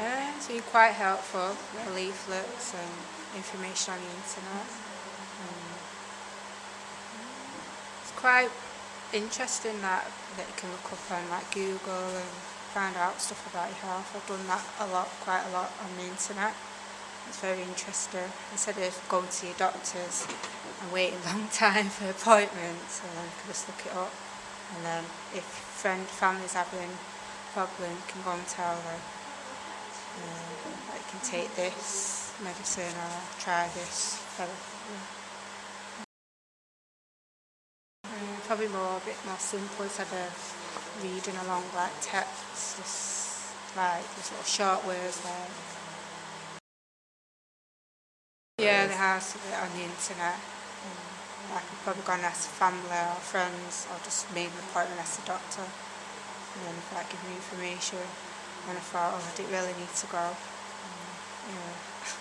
It's been quite helpful, the leaflets and information on the internet. Um, it's quite interesting that, that you can look up on like Google and find out stuff about your health. I've done that a lot, quite a lot on the internet. It's very interesting. Instead of going to your doctors and waiting a long time for appointments, and then you can just look it up. And then if friend, family's having a problem, you can go and tell them. That you can take this medicine or try this therapy. Um, probably more a bit more simple instead of reading along like text, just like just little short words like yeah, have it on the internet. Um, I could probably go and ask family or friends or just make an appointment ask the doctor and then like give me information and I thought, oh I didn't really need to go. Um, yeah.